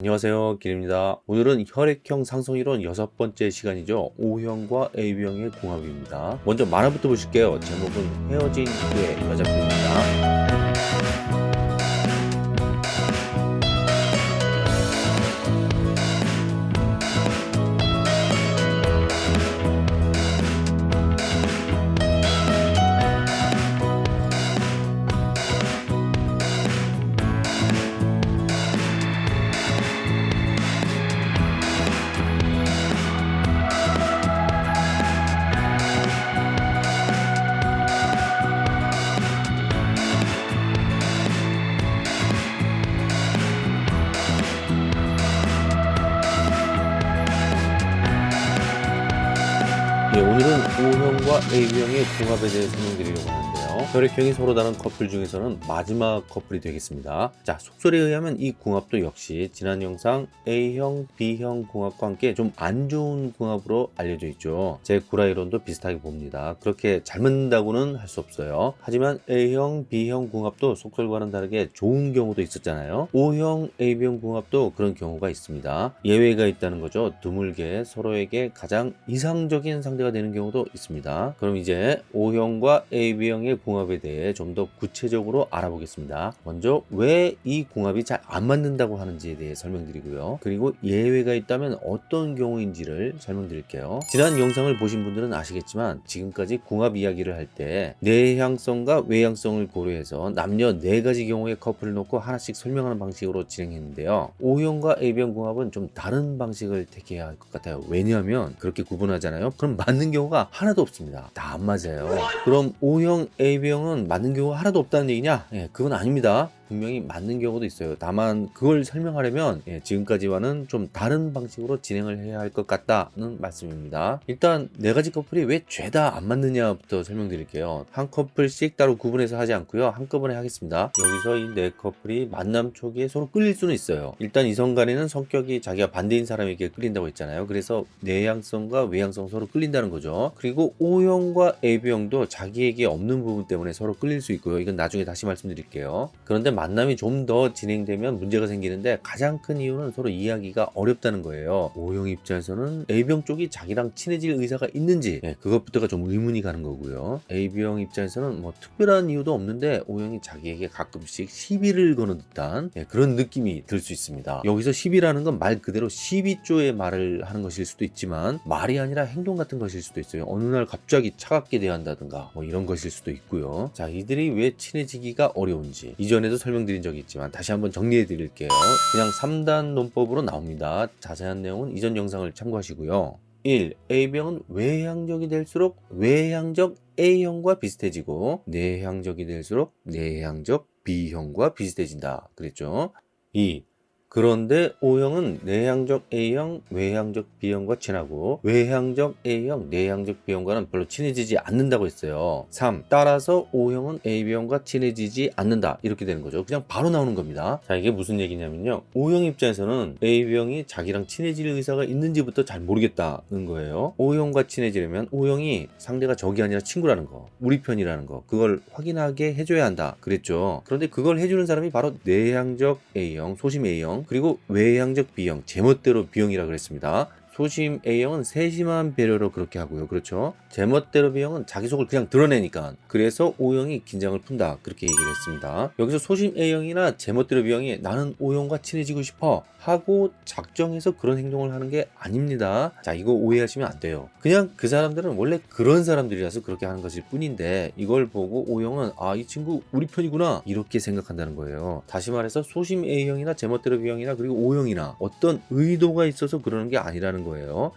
안녕하세요 길입니다. 오늘은 혈액형 상성이론 여섯 번째 시간이죠. O형과 AB형의 궁합입니다. 먼저 만화부터 보실게요. 제목은 헤어진 후의 여자분입니다 O형과 AB형의 궁합에 대해 설명드리려고 하는데요. 혈액형이 서로 다른 커플 중에서는 마지막 커플이 되겠습니다. 자, 속설에 의하면 이 궁합도 역시 지난 영상 A형, B형 궁합과 함께 좀 안 좋은 궁합으로 알려져 있죠. 제 구라이론도 비슷하게 봅니다. 그렇게 잘 맞는다고는 할 수 없어요. 하지만 A형, B형 궁합도 속설과는 다르게 좋은 경우도 있었잖아요. O형, AB형 궁합도 그런 경우가 있습니다. 예외가 있다는 거죠. 드물게 서로에게 가장 이상적인 상대가 되는 경우도 있습니다. 그럼 이제 O형과 AB형의 궁합에 대해 좀 더 구체적으로 알아보겠습니다. 먼저 왜이 궁합이 잘 안 맞는다고 하는지에 대해 설명드리고요. 그리고 예외가 있다면 어떤 경우인지를 설명드릴게요. 지난 영상을 보신 분들은 아시겠지만 지금까지 궁합 이야기를 할 때 내향성과 외향성을 고려해서 남녀 네 가지 경우의 커플을 놓고 하나씩 설명하는 방식으로 진행했는데요. O형과 AB형 궁합은 좀 다른 방식을 택해야 할 것 같아요. 왜냐하면 그렇게 구분하잖아요. 그럼 맞는 경우가 하나도 없습니다. 다 안 맞아요. 그럼 O형, AB형 은 맞는 경우가 하나도 없다는 얘기냐? 예, 그건 아닙니다. 분명히 맞는 경우도 있어요. 다만 그걸 설명하려면 예, 지금까지와는 좀 다른 방식으로 진행을 해야 할 것 같다는 말씀입니다. 일단 네 가지 커플이 왜 죄다 안 맞느냐부터 설명드릴게요. 한 커플씩 따로 구분해서 하지 않고요. 한꺼번에 하겠습니다. 여기서 이 네 커플이 만남 초기에 서로 끌릴 수는 있어요. 일단 이성 간에는 성격이 자기가 반대인 사람에게 끌린다고 했잖아요. 그래서 내향성과 외향성 서로 끌린다는 거죠. 그리고 O형과 AB형도 자기에게 없는 부분 때문에 서로 끌릴 수 있고요. 이건 나중에 다시 말씀드릴게요. 그런데 만남이 좀 더 진행되면 문제가 생기는데 가장 큰 이유는 서로 이야기가 어렵다는 거예요. O형 입장에서는 A형 쪽이 자기랑 친해질 의사가 있는지 예, 그것부터가 좀 의문이 가는 거고요. AB형 입장에서는 뭐 특별한 이유도 없는데 O형이 자기에게 가끔씩 시비를 거는 듯한 예, 그런 느낌이 들 수 있습니다. 여기서 시비라는 건 말 그대로 시비조의 말을 하는 것일 수도 있지만 말이 아니라 행동 같은 것일 수도 있어요. 어느 날 갑자기 차갑게 대한다든가 뭐 이런 것일 수도 있고요. 자 이들이 왜 친해지기가 어려운지 이전에도 설 명드린 적이 있지만 다시 한번 정리해 드릴게요. 그냥 3단 논법으로 나옵니다. 자세한 내용은 이전 영상을 참고하시고요. 1. A병은 외향적이 될수록 외향적 A형과 비슷해지고 내향적이 될수록 내향적 B형과 비슷해진다. 그랬죠? 2. 그런데 O형은 내향적 A형, 외향적 B형과 친하고 외향적 A형, 내향적 B형과는 별로 친해지지 않는다고 했어요. 3. 따라서 O형은 AB형과 친해지지 않는다. 이렇게 되는 거죠. 그냥 바로 나오는 겁니다. 자, 이게 무슨 얘기냐면요. O형 입장에서는 AB형이 자기랑 친해질 의사가 있는지부터 잘 모르겠다는 거예요. O형과 친해지려면 O형이 상대가 적이 아니라 친구라는 거, 우리 편이라는 거, 그걸 확인하게 해줘야 한다. 그랬죠. 그런데 그걸 해주는 사람이 바로 내향적 A형, 소심 A형, 그리고 외향적 B형, 제멋대로 B형이라 그랬습니다. 소심 A형은 세심한 배려로 그렇게 하고요. 그렇죠? 제멋대로 B형은 자기 속을 그냥 드러내니까 그래서 O형이 긴장을 푼다. 그렇게 얘기를 했습니다. 여기서 소심 A형이나 제멋대로 B형이 나는 O형과 친해지고 싶어 하고 작정해서 그런 행동을 하는 게 아닙니다. 자 이거 오해하시면 안 돼요. 그냥 그 사람들은 원래 그런 사람들이라서 그렇게 하는 것일 뿐인데 이걸 보고 O형은 아 이 친구 우리 편이구나 이렇게 생각한다는 거예요. 다시 말해서 소심 A형이나 제멋대로 B형이나 그리고 O형이나 어떤 의도가 있어서 그러는 게 아니라는 거예요.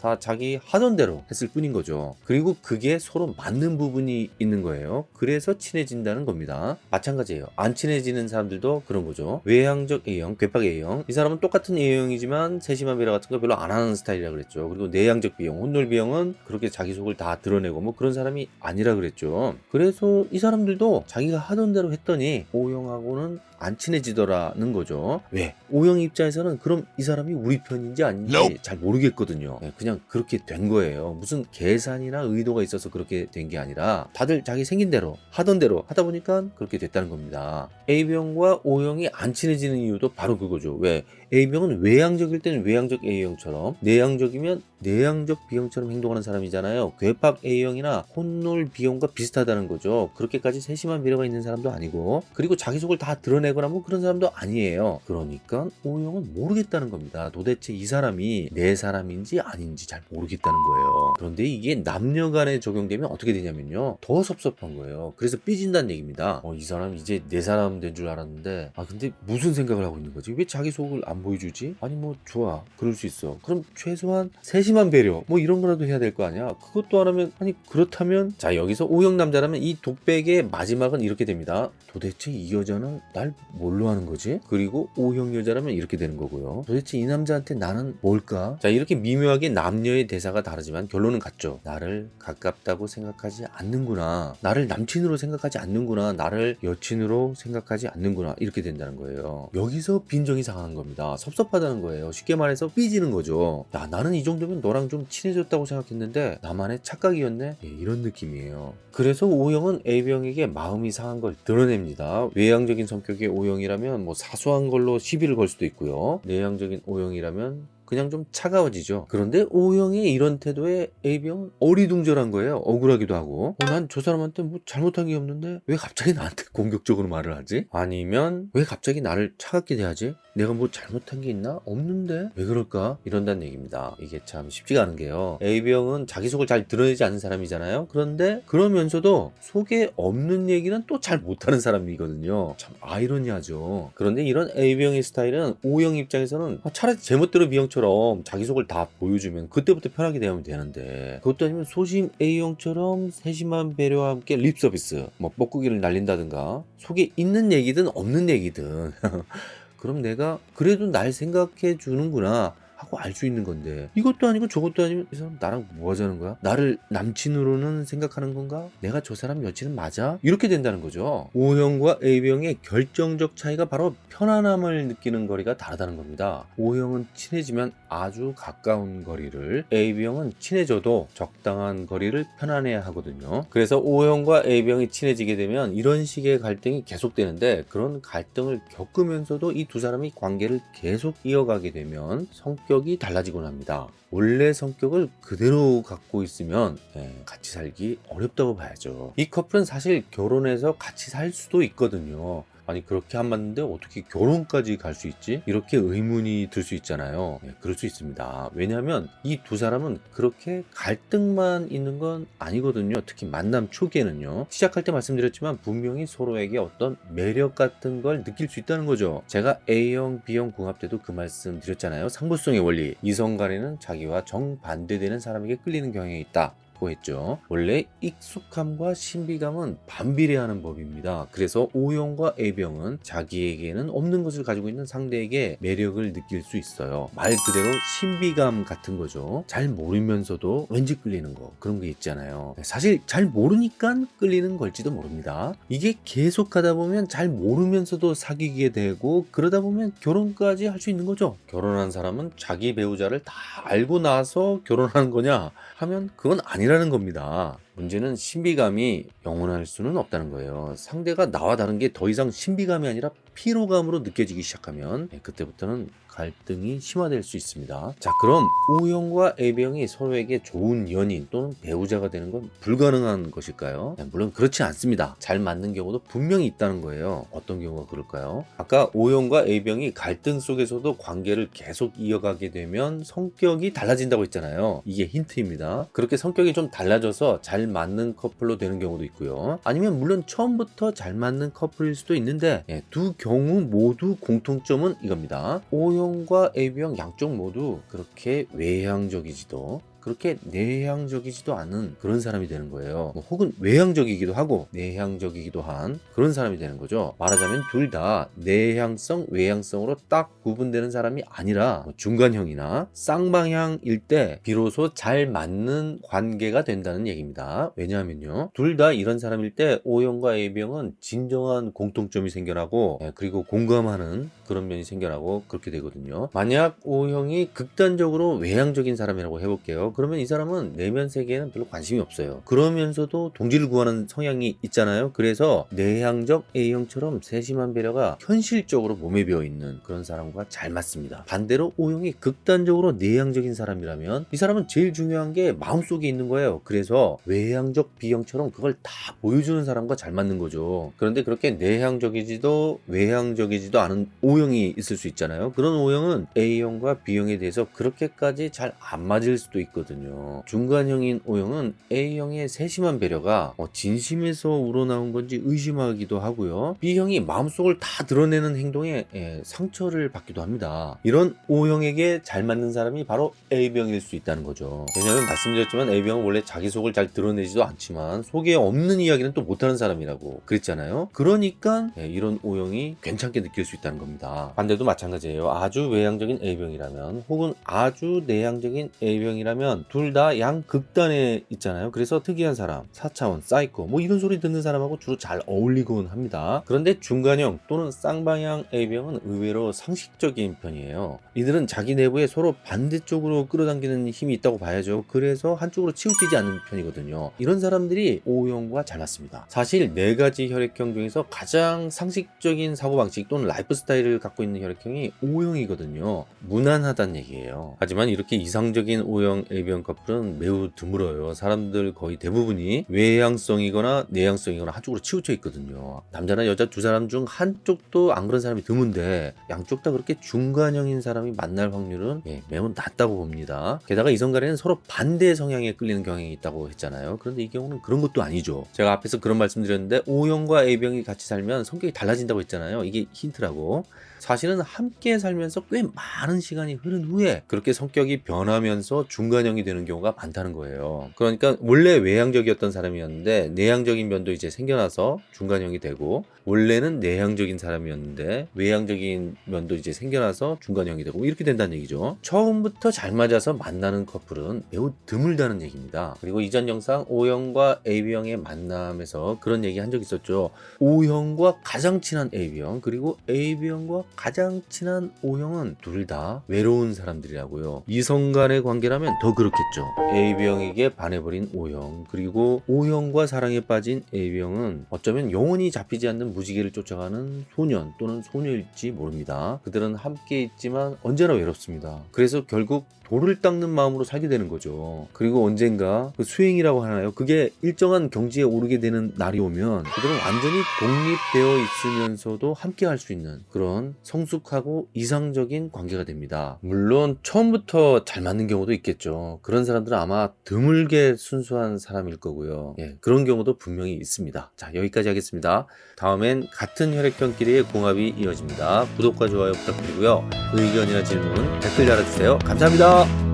다 자기 하던 대로 했을 뿐인 거죠. 그리고 그게 서로 맞는 부분이 있는 거예요. 그래서 친해진다는 겁니다. 마찬가지예요. 안 친해지는 사람들도 그런 거죠. 외향적 A형, 괴팍 A형 이 사람은 똑같은 A형이지만 세심한 배려 같은 거 별로 안 하는 스타일이라 그랬죠. 그리고 내향적 B형, 혼놀 B형은 그렇게 자기 속을 다 드러내고 뭐 그런 사람이 아니라 그랬죠. 그래서 이 사람들도 자기가 하던 대로 했더니 O형하고는 안 친해지더라는 거죠. 왜? O형 입장에서는 그럼 이 사람이 우리 편인지 아닌지 Nope. 잘 모르겠거든요. 네, 그냥 그렇게 된 거예요. 무슨 계산이나 의도가 있어서 그렇게 된 게 아니라 다들 자기 생긴 대로 하던 대로 하다 보니까 그렇게 됐다는 겁니다. A형과 O형이 안 친해지는 이유도 바로 그거죠. 왜? A병은 외향적일 때는 외향적 A형처럼 내향적이면 내향적 B형처럼 행동하는 사람이잖아요. 괴팍 A형이나 혼놀 B형과 비슷하다는 거죠. 그렇게까지 세심한 배려가 있는 사람도 아니고 그리고 자기 속을 다 드러내거나 뭐 그런 사람도 아니에요. 그러니까 O형은 모르겠다는 겁니다. 도대체 이 사람이 내 사람인지 아닌지 잘 모르겠다는 거예요. 그런데 이게 남녀 간에 적용되면 어떻게 되냐면요. 더 섭섭한 거예요. 그래서 삐진다는 얘기입니다. 어, 이 사람 이제 내 사람 된 줄 알았는데 아 근데 무슨 생각을 하고 있는 거지? 왜 자기 속을 안 보여주지? 아니 뭐 좋아. 그럴 수 있어. 그럼 최소한 세심한 배려 뭐 이런 거라도 해야 될 거 아니야? 그것도 안 하면 아니 그렇다면 자 여기서 O형 남자라면 이 독백의 마지막은 이렇게 됩니다. 도대체 이 여자는 날 뭘로 하는 거지? 그리고 O형 여자라면 이렇게 되는 거고요. 도대체 이 남자한테 나는 뭘까? 자 이렇게 미묘하게 남녀의 대사가 다르지만 결론은 같죠. 나를 가깝다고 생각하지 않는구나. 나를 남친으로 생각하지 않는구나. 나를 여친으로 생각하지 않는구나. 이렇게 된다는 거예요. 여기서 빈정이 상하는 겁니다. 섭섭하다는 거예요. 쉽게 말해서 삐지는 거죠. 야 나는 이 정도면 너랑 좀 친해졌다고 생각했는데 나만의 착각이었네. 예, 이런 느낌이에요. 그래서 O형은 A병에게 마음이 상한 걸 드러냅니다. 외향적인 성격의 O형이라면 뭐 사소한 걸로 시비를 걸 수도 있고요. 내향적인 O형이라면 그냥 좀 차가워지죠. 그런데 O형의 이런 태도에 A병은 어리둥절한 거예요. 억울하기도 하고. 어, 난저 사람한테 뭐 잘못한 게 없는데 왜 갑자기 나한테 공격적으로 말을 하지? 아니면 왜 갑자기 나를 차갑게 대하지? 내가 뭐 잘못한 게 있나? 없는데? 왜 그럴까? 이런다는 얘기입니다. 이게 참 쉽지가 않은 게요. A병은 자기 속을 잘 드러내지 않는 사람이잖아요. 그런데 그러면서도 속에 없는 얘기는 또 잘 못하는 사람이거든요. 참 아이러니하죠. 그런데 이런 A병의 스타일은 O형 입장에서는 아, 차라리 제멋대로 B형처럼 자기 속을 다 보여주면 그때부터 편하게 대하면 되는데 그것도 아니면 소심 A형처럼 세심한 배려와 함께 립 서비스 뭐 뻐꾸기를 날린다든가 속에 있는 얘기든 없는 얘기든. 그럼 내가 그래도 날 생각해 주는구나 하고 알 수 있는 건데 이것도 아니고 저것도 아니면 이 사람 나랑 뭐 하자는 거야? 나를 남친으로는 생각하는 건가? 내가 저 사람 여친은 맞아? 이렇게 된다는 거죠. O형과 A형의 결정적 차이가 바로 편안함을 느끼는 거리가 다르다는 겁니다. O형은 친해지면 아주 가까운 거리를 A형은 친해져도 적당한 거리를 편안해야 하거든요. 그래서 O형과 A형이 친해지게 되면 이런 식의 갈등이 계속되는데 그런 갈등을 겪으면서도 이 두 사람이 관계를 계속 이어가게 되면 성 격이 달라지곤 합니다. 원래 성격을 그대로 갖고 있으면 예, 같이 살기 어렵다고 봐야죠. 이 커플은 사실 결혼해서 같이 살 수도 있거든요. 아니 그렇게 안 맞는데 어떻게 결혼까지 갈 수 있지? 이렇게 의문이 들 수 있잖아요. 예, 그럴 수 있습니다. 왜냐하면 이 두 사람은 그렇게 갈등만 있는 건 아니거든요. 특히 만남 초기에는요. 시작할 때 말씀드렸지만 분명히 서로에게 어떤 매력 같은 걸 느낄 수 있다는 거죠. 제가 A형, B형 궁합 때도 그 말씀 드렸잖아요. 상부성의 원리. 이성 간에는 자기와 정반대되는 사람에게 끌리는 경향이 있다. 고 했죠. 원래 익숙함과 신비감은 반비례하는 법입니다. 그래서 O형과 A병은 자기에게는 없는 것을 가지고 있는 상대에게 매력을 느낄 수 있어요. 말 그대로 신비감 같은 거죠. 잘 모르면서도 왠지 끌리는 거 그런 게 있잖아요. 사실 잘 모르니까 끌리는 걸지도 모릅니다. 이게 계속 하다 보면 잘 모르면서도 사귀게 되고 그러다 보면 결혼까지 할 수 있는 거죠. 결혼한 사람은 자기 배우자를 다 알고 나서 결혼하는 거냐 하면 그건 아니 라는 겁니다. 문제는 신비감이 영원할 수는 없다는 거예요. 상대가 나와 다른 게 더 이상 신비감이 아니라 피로감으로 느껴지기 시작하면 네, 그때부터는 갈등이 심화될 수 있습니다. 자 그럼 O형과 A형이 서로에게 좋은 연인 또는 배우자가 되는 건 불가능한 것일까요? 네, 물론 그렇지 않습니다. 잘 맞는 경우도 분명히 있다는 거예요. 어떤 경우가 그럴까요? 아까 O형과 A형이 갈등 속에서도 관계를 계속 이어가게 되면 성격이 달라진다고 했잖아요. 이게 힌트입니다. 그렇게 성격이 좀 달라져서 잘 맞는 커플로 되는 경우도 있고요. 아니면 물론 처음부터 잘 맞는 커플일 수도 있는데 예, 두 경우 모두 공통점은 이겁니다. O형 과 AB형 양쪽 모두 그렇게 외향적이지도 그렇게 내향적이지도 않은 그런 사람이 되는 거예요. 뭐 혹은 외향적이기도 하고 내향적이기도 한 그런 사람이 되는 거죠. 말하자면 둘 다 내향성, 외향성으로 딱 구분되는 사람이 아니라 뭐 중간형이나 쌍방향일 때 비로소 잘 맞는 관계가 된다는 얘기입니다. 왜냐하면요. 둘 다 이런 사람일 때 O형과 A형은 진정한 공통점이 생겨나고 예, 그리고 공감하는 그런 면이 생겨나고 그렇게 되거든요. 만약 O형이 극단적으로 외향적인 사람이라고 해볼게요. 그러면 이 사람은 내면 세계에는 별로 관심이 없어요. 그러면서도 동지를 구하는 성향이 있잖아요. 그래서 내향적 A형처럼 세심한 배려가 현실적으로 몸에 배어 있는 그런 사람과 잘 맞습니다. 반대로 O형이 극단적으로 내향적인 사람이라면 이 사람은 제일 중요한 게 마음속에 있는 거예요. 그래서 외향적 B형처럼 그걸 다 보여주는 사람과 잘 맞는 거죠. 그런데 그렇게 내향적이지도 외향적이지도 않은 O형이 있을 수 있잖아요. 그런 O형은 A형과 B형에 대해서 그렇게까지 잘 안 맞을 수도 있 거든요. 중간형인 O형은 A형의 세심한 배려가 어, 진심에서 우러나온 건지 의심하기도 하고요. B형이 마음속을 다 드러내는 행동에 예, 상처를 받기도 합니다. 이런 O형에게 잘 맞는 사람이 바로 A병일 수 있다는 거죠. 왜냐하면 말씀드렸지만 A병은 원래 자기 속을 잘 드러내지도 않지만 속에 없는 이야기는 또 못하는 사람이라고 그랬잖아요. 그러니까 예, 이런 O형이 괜찮게 느낄 수 있다는 겁니다. 반대도 마찬가지예요. 아주 외향적인 A형이라면 혹은 아주 내향적인 A형이라면 둘 다 양 극단에 있잖아요. 그래서 특이한 사람, 4차원, 사이코 뭐 이런 소리 듣는 사람하고 주로 잘 어울리곤 합니다. 그런데 중간형 또는 쌍방향 A형은 의외로 상식적인 편이에요. 이들은 자기 내부에 서로 반대쪽으로 끌어당기는 힘이 있다고 봐야죠. 그래서 한쪽으로 치우치지 않는 편이거든요. 이런 사람들이 O형과 잘 맞습니다. 사실 네 가지 혈액형 중에서 가장 상식적인 사고방식 또는 라이프 스타일을 갖고 있는 혈액형이 O형이거든요. 무난하다는 얘기예요. 하지만 이렇게 이상적인 O형 A병 커플은 매우 드물어요. 사람들 거의 대부분이 외향성이거나 내향성이거나 한쪽으로 치우쳐 있거든요. 남자나 여자 두 사람 중 한쪽도 안 그런 사람이 드문데 양쪽 다 그렇게 중간형인 사람이 만날 확률은 예, 매우 낮다고 봅니다. 게다가 이성 간에는 서로 반대 성향에 끌리는 경향이 있다고 했잖아요. 그런데 이 경우는 그런 것도 아니죠. 제가 앞에서 그런 말씀드렸는데 O형과 A병이 같이 살면 성격이 달라진다고 했잖아요. 이게 힌트라고. 사실은 함께 살면서 꽤 많은 시간이 흐른 후에 그렇게 성격이 변하면서 중간형이 되는 경우가 많다는 거예요. 그러니까 원래 외향적이었던 사람이었는데 내향적인 면도 이제 생겨나서 중간형이 되고 원래는 내향적인 사람이었는데 외향적인 면도 이제 생겨나서 중간형이 되고 이렇게 된다는 얘기죠. 처음부터 잘 맞아서 만나는 커플은 매우 드물다는 얘기입니다. 그리고 이전 영상 O형과 AB형의 만남에서 그런 얘기 한 적 있었죠. O형과 가장 친한 AB형 그리고 AB형과 가장 친한 O형은 둘 다 외로운 사람들이라고요. 이성 간의 관계라면 더 그렇겠죠. AB형에게 반해버린 O형 그리고 O형과 사랑에 빠진 AB형은 어쩌면 영원히 잡히지 않는 무지개를 쫓아가는 소년 또는 소녀일지 모릅니다. 그들은 함께 있지만 언제나 외롭습니다. 그래서 결국 돌을 닦는 마음으로 살게 되는 거죠. 그리고 언젠가 그 수행이라고 하나요? 그게 일정한 경지에 오르게 되는 날이 오면 그들은 완전히 독립되어 있으면서도 함께 할 수 있는 그런 성숙하고 이상적인 관계가 됩니다. 물론 처음부터 잘 맞는 경우도 있겠죠. 그런 사람들은 아마 드물게 순수한 사람일 거고요. 예, 그런 경우도 분명히 있습니다. 자, 여기까지 하겠습니다. 다음엔 같은 혈액형끼리의 궁합이 이어집니다. 구독과 좋아요 부탁드리고요. 의견이나 질문 댓글 달아주세요. 감사합니다.